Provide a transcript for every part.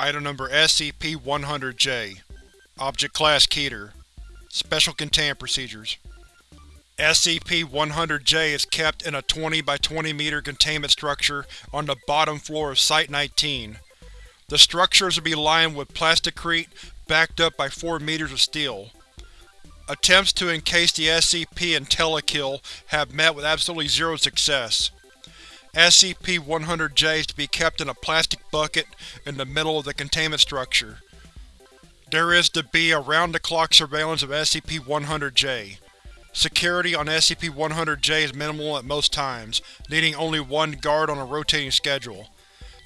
Item Number SCP-100-J Object Class Keter Special Containment Procedures SCP-100-J is kept in a 20 by 20 meter containment structure on the bottom floor of Site-19. The structure is to be lined with plasticrete backed up by 4 meters of steel. Attempts to encase the SCP in Telekill have met with absolutely zero success. SCP-100-J is to be kept in a plastic bucket in the middle of the containment structure. There is to be around-the-clock surveillance of SCP-100-J. Security on SCP-100-J is minimal at most times, needing only one guard on a rotating schedule.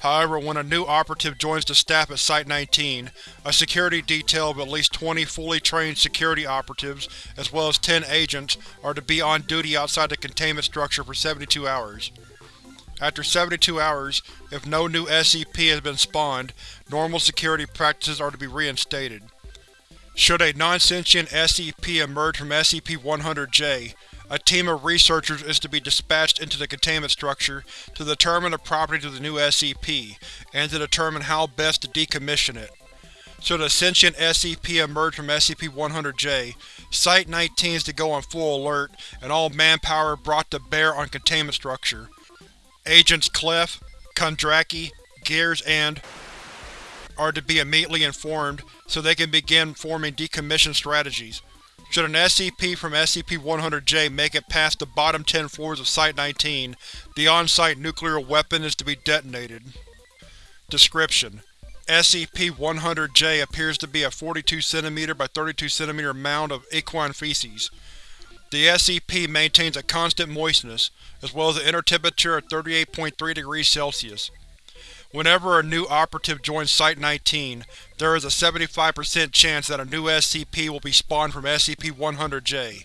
However, when a new operative joins the staff at Site-19, a security detail of at least 20 fully trained security operatives, as well as 10 agents, are to be on duty outside the containment structure for 72 hours. After 72 hours, if no new SCP has been spawned, normal security practices are to be reinstated. Should a non-sentient SCP emerge from SCP-100-J, a team of researchers is to be dispatched into the containment structure to determine the properties of the new SCP, and to determine how best to decommission it. Should a sentient SCP emerge from SCP-100-J, Site-19 is to go on full alert and all manpower brought to bear on containment structure. Agents Clef, Kondraki, Gears, and are to be immediately informed so they can begin forming decommission strategies. Should an SCP from SCP-100-J make it past the bottom 10 floors of Site-19, the on-site nuclear weapon is to be detonated. Description: SCP-100-J appears to be a 42 cm by 32 cm mound of equine feces. The SCP maintains a constant moistness, as well as an inner temperature of 38.3 degrees Celsius. Whenever a new operative joins Site-19, there is a 75% chance that a new SCP will be spawned from SCP-100-J.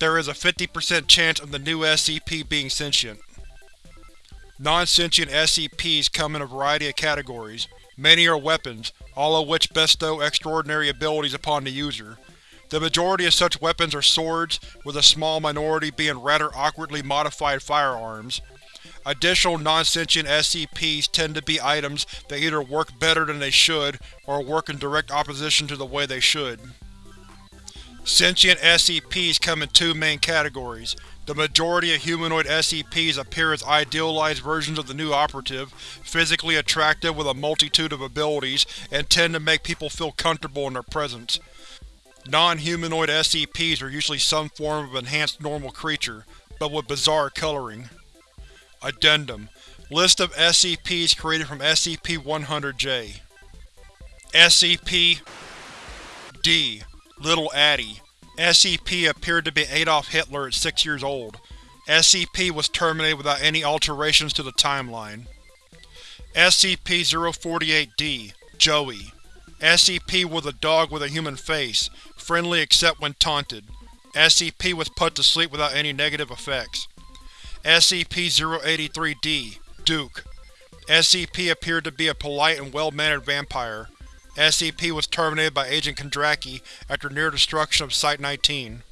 There is a 50% chance of the new SCP being sentient. Non-sentient SCPs come in a variety of categories. Many are weapons, all of which bestow extraordinary abilities upon the user. The majority of such weapons are swords, with a small minority being rather awkwardly modified firearms. Additional non-sentient SCPs tend to be items that either work better than they should, or work in direct opposition to the way they should. Sentient SCPs come in two main categories. The majority of humanoid SCPs appear as idealized versions of the new operative, physically attractive with a multitude of abilities, and tend to make people feel comfortable in their presence. Non-humanoid SCPs are usually some form of enhanced normal creature, but with bizarre coloring. Addendum List of SCPs created from SCP-100-J SCP D. Little Addy SCP appeared to be Adolf Hitler at six years old. SCP was terminated without any alterations to the timeline. SCP-048-D Joey SCP was a dog with a human face, friendly except when taunted. SCP was put to sleep without any negative effects. SCP-083-D Duke SCP appeared to be a polite and well-mannered vampire. SCP was terminated by Agent Kondraki after near destruction of Site-19.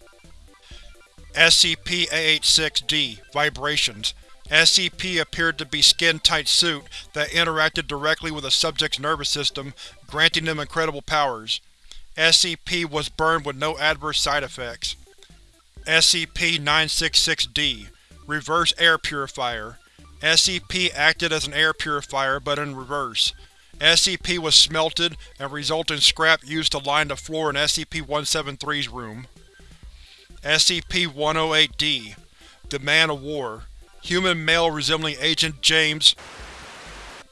SCP-A86-D Vibrations SCP appeared to be skin-tight suit that interacted directly with a subject's nervous system, granting them incredible powers. SCP was burned with no adverse side effects. SCP-966-D Reverse Air Purifier SCP acted as an air purifier, but in reverse. SCP was smelted and resulting scrap used to line the floor in SCP-173's room. SCP-108-D The Man of War Human male resembling Agent James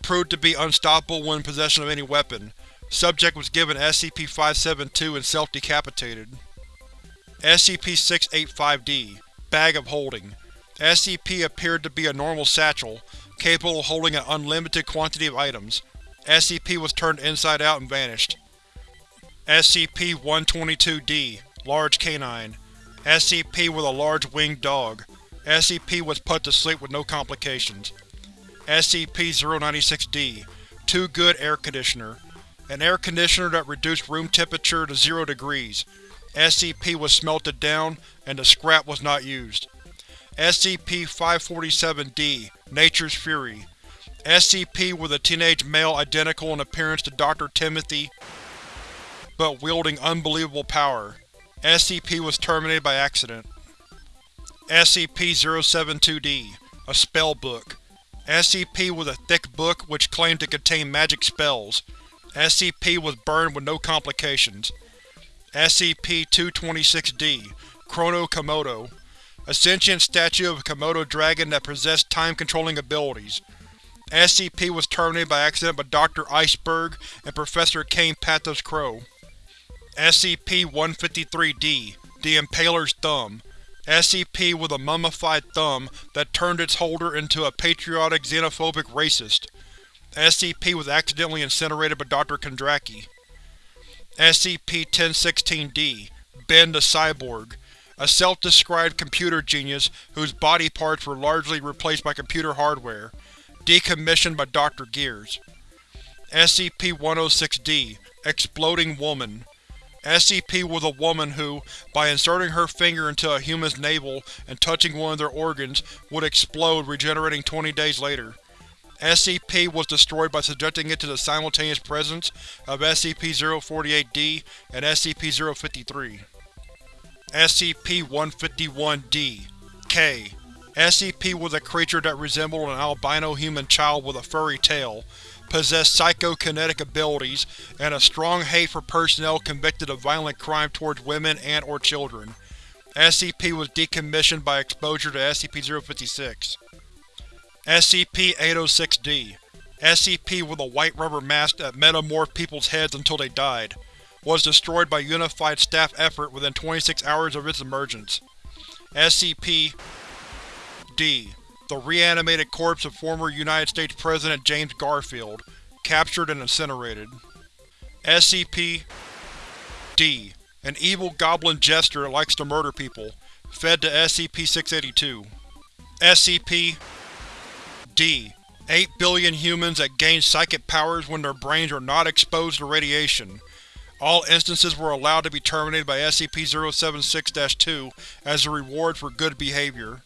proved to be unstoppable when in possession of any weapon. Subject was given SCP-572 and self-decapitated. SCP-685-D Bag of Holding SCP appeared to be a normal satchel, capable of holding an unlimited quantity of items. SCP was turned inside out and vanished. SCP-122-D Large Canine SCP was a large winged dog. SCP was put to sleep with no complications. SCP-096-D Too Good Air Conditioner an air conditioner that reduced room temperature to zero degrees. SCP was smelted down, and the scrap was not used. SCP-547-D Nature's Fury SCP was a teenage male identical in appearance to Dr. Timothy, but wielding unbelievable power. SCP was terminated by accident. SCP-072-D A Spell Book SCP was a thick book which claimed to contain magic spells. SCP was burned with no complications. SCP-226-D Chrono Komodo A sentient statue of a Komodo dragon that possessed time-controlling abilities. SCP was terminated by accident by Dr. Iceberg and Professor Kain Pathos Crow. SCP-153-D The Impaler's Thumb SCP was a mummified thumb that turned its holder into a patriotic xenophobic racist. SCP was accidentally incinerated by Dr. Kondraki. SCP-1016-D Ben the Cyborg A self-described computer genius whose body parts were largely replaced by computer hardware. Decommissioned by Dr. Gears. SCP-106-D Exploding Woman SCP was a woman who, by inserting her finger into a human's navel and touching one of their organs, would explode, regenerating 20 days later. SCP was destroyed by subjecting it to the simultaneous presence of SCP-048-D and SCP-053. SCP-151-D K SCP was a creature that resembled an albino human child with a furry tail, possessed psychokinetic abilities, and a strong hate for personnel convicted of violent crime towards women and or children. SCP was decommissioned by exposure to SCP-056. SCP-806-D SCP with a white rubber mask that metamorphed people's heads until they died. Was destroyed by unified staff effort within 26 hours of its emergence. SCP D. The reanimated corpse of former United States President James Garfield, captured and incinerated. SCP D. An evil goblin jester that likes to murder people, fed to SCP-682. SCP D. 8 billion humans that gain psychic powers when their brains are not exposed to radiation. All instances were allowed to be terminated by SCP-076-2 as a reward for good behavior.